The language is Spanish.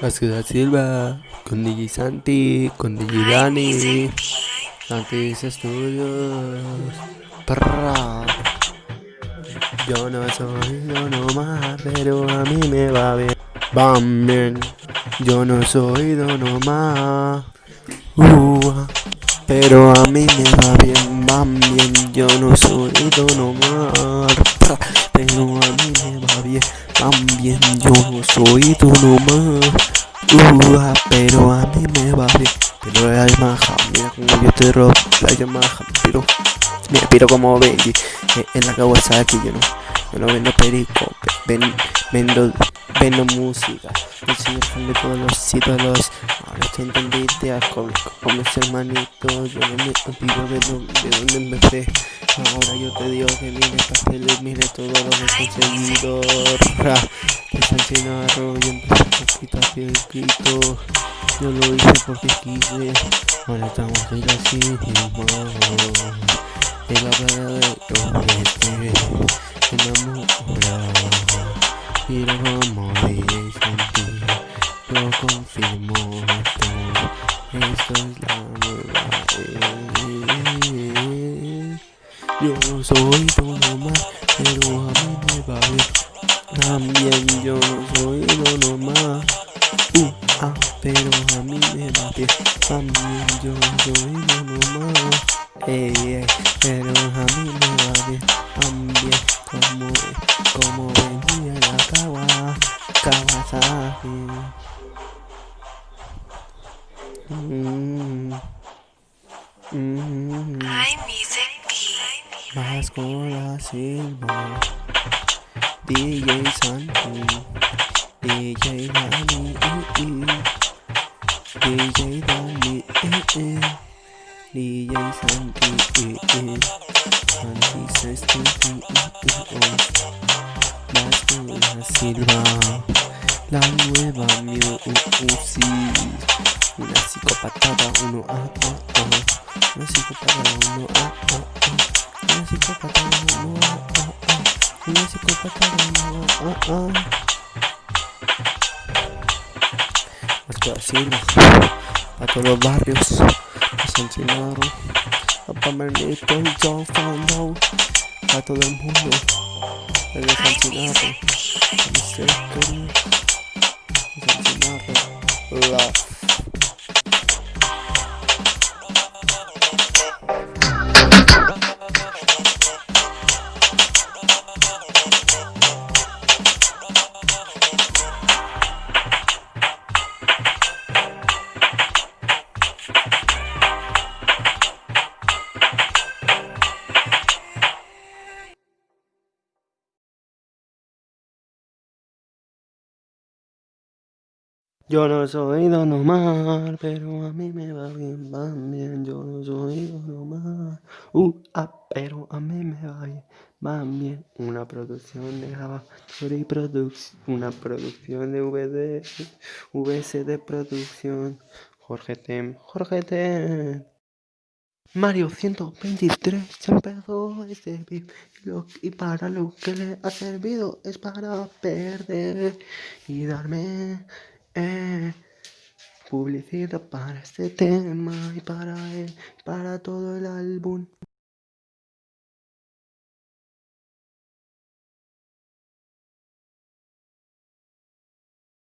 La ciudad Silva, con DJ Santi, con DJ Dani, Santi Estudios, Perra. Yo no soy Don Omar, pero a mí me va bien. Van bien. Yo no soy Don Omar, uh, pero a mí me va bien. Van bien. Yo no soy Don Omar, pero bien. Yo no soy Don Omar, uh, pero a mí me va bien. Pero hay maja, mira como yo te robo, la maja, pero me piro como Benji eh, en la Kawasaki, yo no, yo no vendo perico, ven, vendo, vendo música, yo soy todos los ídolos, te entendí con, con mis hermanitos, yo no me olvido de, de donde empecé, ahora yo te digo que mire pasteles, mire todo lo que he conseguido, ra, de San Chinarro, yo empecé poquito a grito, yo lo hice porque quise, ahora estamos así, y la verdadero este. enamorado vô suối tôi nổ mắt hay đùa mấy đôi bầu tham gian vô suối tôi nổ mắt u, a pero a mí me bate también yo soy monomano ey ey pero a mí me bate también como como venía la kawa kawasaki mm -hmm. Escola Silva, DJ Santi, DJ Dani, DJ Dani, DJ Santi, Santi Sesti, Escola Silva, la nueva music. Una psicopatada, uno a ah, oh, oh. Una psicopatada, uno a ah. masih ku pacaran oh oh masih ku pacaran oh oh Masuk sini Atau lo barrios Pasang Sinaro Apartamento y John Fondo A todo el mundo El de Sinaro El de Sinaro Yo no soy Don Omar, pero a mí me va bien, va bien. Yo no soy Don Omar, uh, ah, pero a mí me va bien, va bien. Una producción de grabadora y una producción de VD, VC de producción. Jorge Tem, Jorge Tem. Mario 123 se empezó este vídeo y para lo que le ha servido es para perder y darme publicidad para este tema y para él, para todo el álbum.